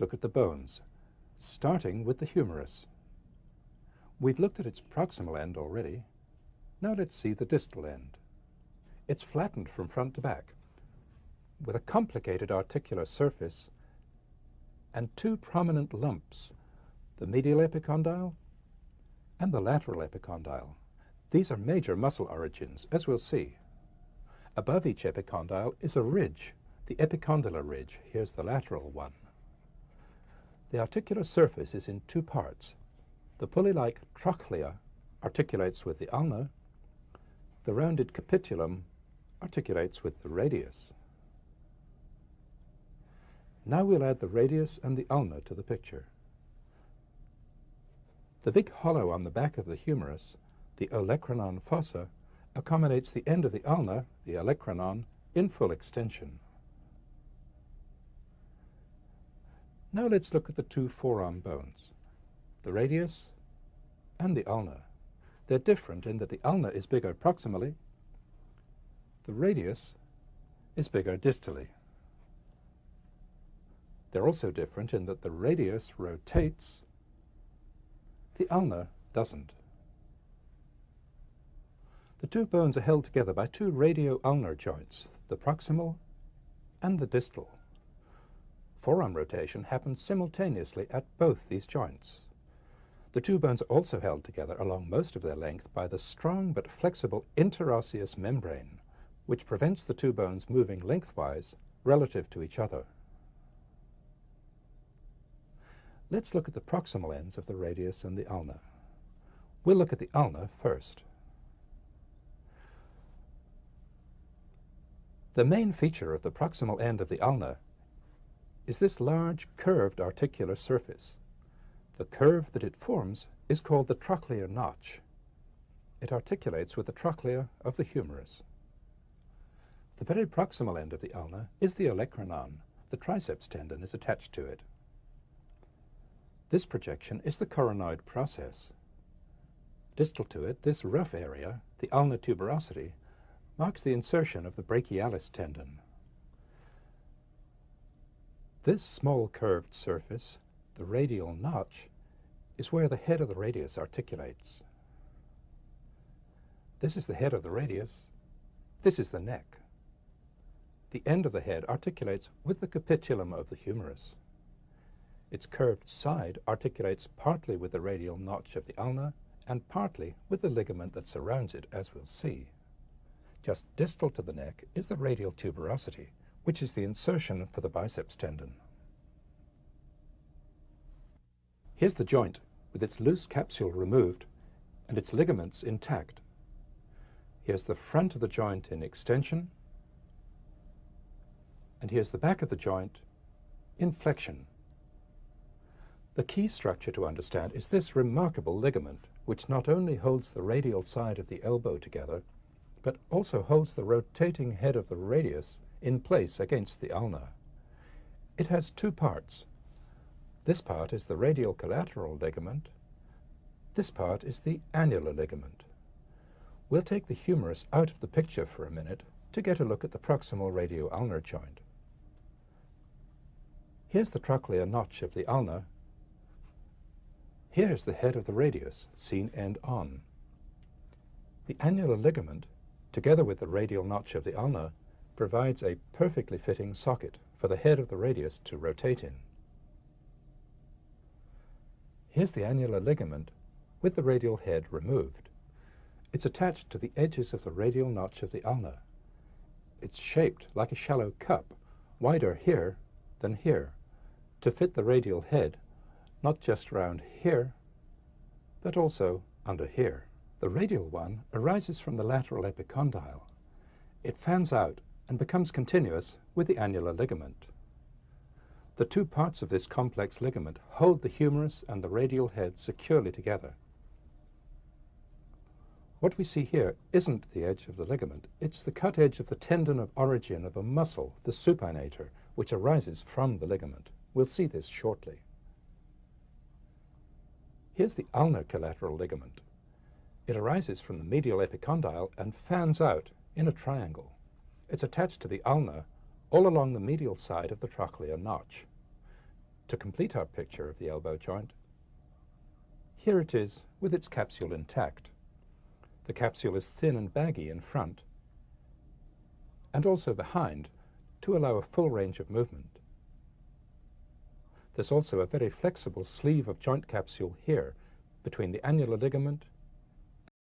look at the bones, starting with the humerus. We've looked at its proximal end already. Now let's see the distal end. It's flattened from front to back, with a complicated articular surface and two prominent lumps, the medial epicondyle and the lateral epicondyle. These are major muscle origins, as we'll see. Above each epicondyle is a ridge, the epicondylar ridge. Here's the lateral one. The articular surface is in two parts. The pulley-like trochlea articulates with the ulna. The rounded capitulum articulates with the radius. Now we'll add the radius and the ulna to the picture. The big hollow on the back of the humerus, the olecranon fossa, accommodates the end of the ulna, the olecranon, in full extension. Now let's look at the two forearm bones, the radius and the ulna. They're different in that the ulna is bigger proximally, the radius is bigger distally. They're also different in that the radius rotates, the ulna doesn't. The two bones are held together by two radio-ulnar joints, the proximal and the distal. Forearm rotation happens simultaneously at both these joints. The two bones are also held together along most of their length by the strong but flexible interosseous membrane, which prevents the two bones moving lengthwise relative to each other. Let's look at the proximal ends of the radius and the ulna. We'll look at the ulna first. The main feature of the proximal end of the ulna is this large curved articular surface. The curve that it forms is called the trochlear notch. It articulates with the trochlea of the humerus. The very proximal end of the ulna is the olecranon. The triceps tendon is attached to it. This projection is the coronoid process. Distal to it, this rough area, the ulnar tuberosity, marks the insertion of the brachialis tendon. This small curved surface, the radial notch, is where the head of the radius articulates. This is the head of the radius. This is the neck. The end of the head articulates with the capitulum of the humerus. Its curved side articulates partly with the radial notch of the ulna and partly with the ligament that surrounds it, as we'll see. Just distal to the neck is the radial tuberosity, which is the insertion for the biceps tendon. Here's the joint with its loose capsule removed and its ligaments intact. Here's the front of the joint in extension, and here's the back of the joint in flexion. The key structure to understand is this remarkable ligament, which not only holds the radial side of the elbow together, but also holds the rotating head of the radius in place against the ulna. It has two parts. This part is the radial collateral ligament. This part is the annular ligament. We'll take the humerus out of the picture for a minute to get a look at the proximal radio-ulnar joint. Here's the trochlear notch of the ulna Here's the head of the radius, seen end on. The annular ligament, together with the radial notch of the ulna, provides a perfectly fitting socket for the head of the radius to rotate in. Here's the annular ligament with the radial head removed. It's attached to the edges of the radial notch of the ulna. It's shaped like a shallow cup, wider here than here, to fit the radial head not just round here, but also under here. The radial one arises from the lateral epicondyle. It fans out and becomes continuous with the annular ligament. The two parts of this complex ligament hold the humerus and the radial head securely together. What we see here isn't the edge of the ligament, it's the cut edge of the tendon of origin of a muscle, the supinator, which arises from the ligament. We'll see this shortly. Here's the ulnar collateral ligament. It arises from the medial epicondyle and fans out in a triangle. It's attached to the ulna all along the medial side of the trochlear notch. To complete our picture of the elbow joint, here it is with its capsule intact. The capsule is thin and baggy in front and also behind to allow a full range of movement. There's also a very flexible sleeve of joint capsule here between the annular ligament